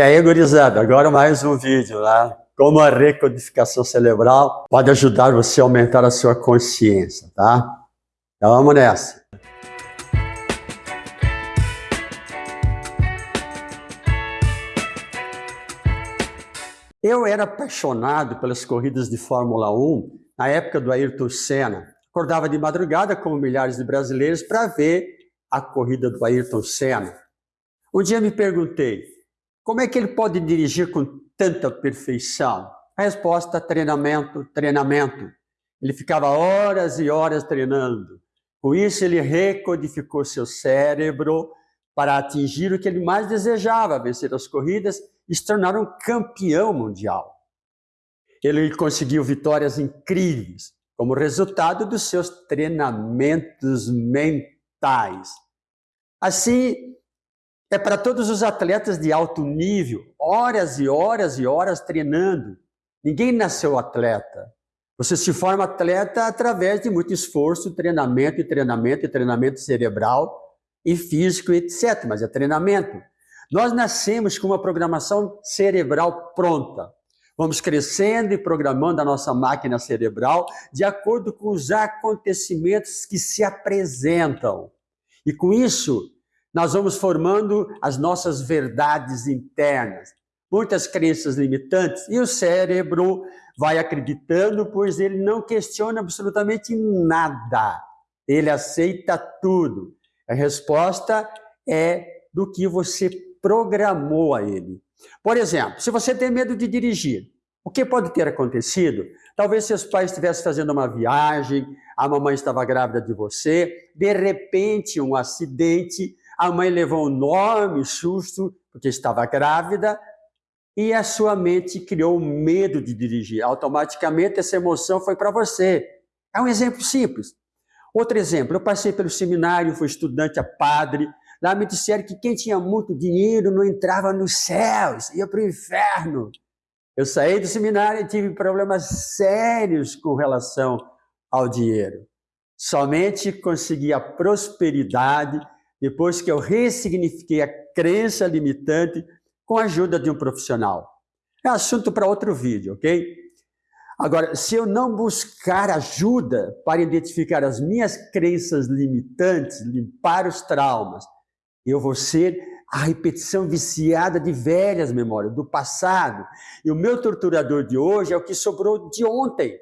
E aí, gurizada, agora mais um vídeo lá. Como a recodificação cerebral pode ajudar você a aumentar a sua consciência, tá? Então vamos nessa. Eu era apaixonado pelas corridas de Fórmula 1 na época do Ayrton Senna. Acordava de madrugada, como milhares de brasileiros, para ver a corrida do Ayrton Senna. Um dia me perguntei, como é que ele pode dirigir com tanta perfeição? A resposta, treinamento, treinamento. Ele ficava horas e horas treinando. Com isso, ele recodificou seu cérebro para atingir o que ele mais desejava, vencer as corridas e se tornar um campeão mundial. Ele conseguiu vitórias incríveis como resultado dos seus treinamentos mentais. Assim, é para todos os atletas de alto nível, horas e horas e horas treinando. Ninguém nasceu atleta. Você se forma atleta através de muito esforço, treinamento e treinamento e treinamento cerebral e físico, etc. Mas é treinamento. Nós nascemos com uma programação cerebral pronta. Vamos crescendo e programando a nossa máquina cerebral de acordo com os acontecimentos que se apresentam. E com isso, nós vamos formando as nossas verdades internas, muitas crenças limitantes, e o cérebro vai acreditando, pois ele não questiona absolutamente nada. Ele aceita tudo. A resposta é do que você programou a ele. Por exemplo, se você tem medo de dirigir, o que pode ter acontecido? Talvez seus pais estivessem fazendo uma viagem, a mamãe estava grávida de você, de repente um acidente a mãe levou um enorme susto, porque estava grávida, e a sua mente criou medo de dirigir. Automaticamente essa emoção foi para você. É um exemplo simples. Outro exemplo, eu passei pelo seminário, fui estudante a padre, lá me disseram que quem tinha muito dinheiro não entrava nos céus, ia para o inferno. Eu saí do seminário e tive problemas sérios com relação ao dinheiro. Somente consegui a prosperidade depois que eu ressignifiquei a crença limitante com a ajuda de um profissional. É assunto para outro vídeo, ok? Agora, se eu não buscar ajuda para identificar as minhas crenças limitantes, limpar os traumas, eu vou ser a repetição viciada de velhas memórias, do passado. E o meu torturador de hoje é o que sobrou de ontem.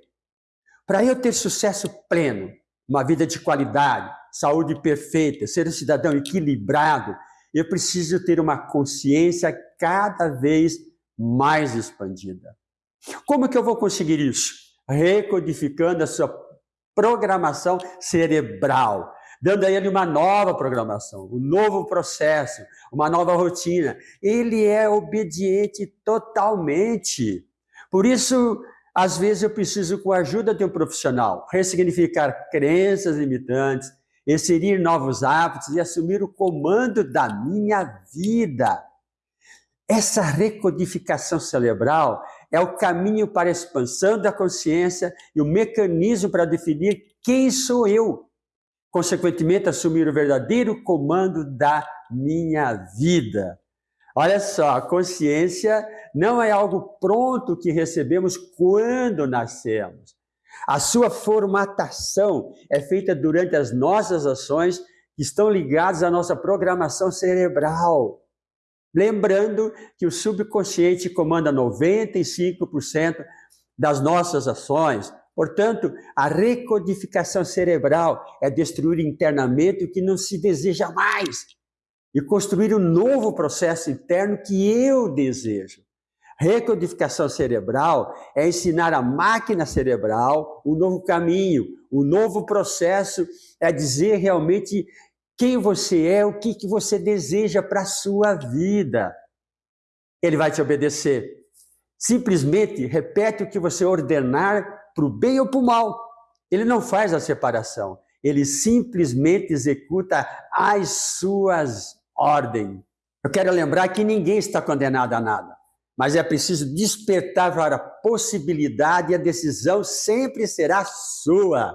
Para eu ter sucesso pleno, uma vida de qualidade, saúde perfeita, ser um cidadão equilibrado, eu preciso ter uma consciência cada vez mais expandida. Como que eu vou conseguir isso? Recodificando a sua programação cerebral, dando a ele uma nova programação, um novo processo, uma nova rotina. Ele é obediente totalmente. Por isso, às vezes eu preciso, com a ajuda de um profissional, ressignificar crenças limitantes, inserir novos hábitos e assumir o comando da minha vida. Essa recodificação cerebral é o caminho para a expansão da consciência e o mecanismo para definir quem sou eu. Consequentemente, assumir o verdadeiro comando da minha vida. Olha só, a consciência não é algo pronto que recebemos quando nascemos. A sua formatação é feita durante as nossas ações que estão ligadas à nossa programação cerebral. Lembrando que o subconsciente comanda 95% das nossas ações. Portanto, a recodificação cerebral é destruir internamente o que não se deseja mais e construir um novo processo interno que eu desejo. Recodificação cerebral é ensinar a máquina cerebral um novo caminho, um novo processo, é dizer realmente quem você é, o que, que você deseja para a sua vida. Ele vai te obedecer. Simplesmente repete o que você ordenar para o bem ou para o mal. Ele não faz a separação. Ele simplesmente executa as suas ordens. Eu quero lembrar que ninguém está condenado a nada mas é preciso despertar para a possibilidade e a decisão sempre será sua.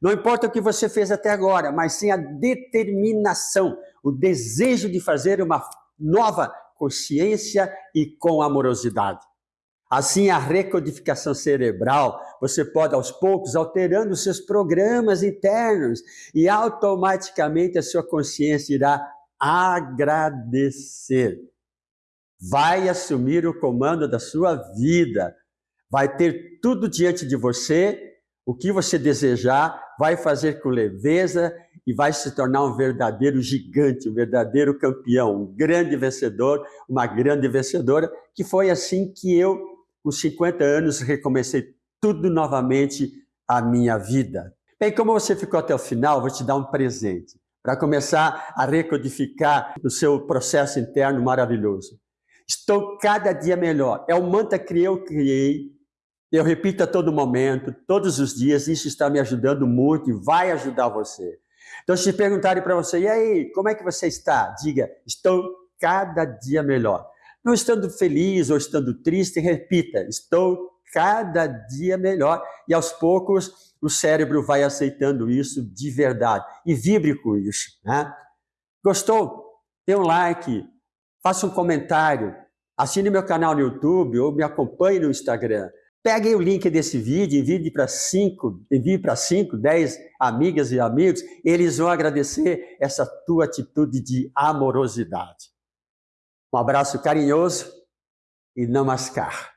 Não importa o que você fez até agora, mas sim a determinação, o desejo de fazer uma nova consciência e com amorosidade. Assim, a recodificação cerebral, você pode aos poucos alterando os seus programas internos e automaticamente a sua consciência irá agradecer. Vai assumir o comando da sua vida, vai ter tudo diante de você, o que você desejar, vai fazer com leveza e vai se tornar um verdadeiro gigante, um verdadeiro campeão, um grande vencedor, uma grande vencedora, que foi assim que eu, com 50 anos, recomecei tudo novamente a minha vida. Bem, como você ficou até o final, vou te dar um presente para começar a recodificar o seu processo interno maravilhoso. Estou cada dia melhor. É o mantra que eu criei. Eu repito a todo momento, todos os dias. Isso está me ajudando muito e vai ajudar você. Então, se perguntarem para você, e aí, como é que você está? Diga, estou cada dia melhor. Não estando feliz ou estando triste, repita, estou cada dia melhor. E aos poucos, o cérebro vai aceitando isso de verdade. E vibre com isso. Né? Gostou? Dê um like, faça um comentário, assine meu canal no YouTube ou me acompanhe no Instagram. Pegue o link desse vídeo, envie para 5, envie para 5, 10 amigas e amigos, eles vão agradecer essa tua atitude de amorosidade. Um abraço carinhoso e namaskar.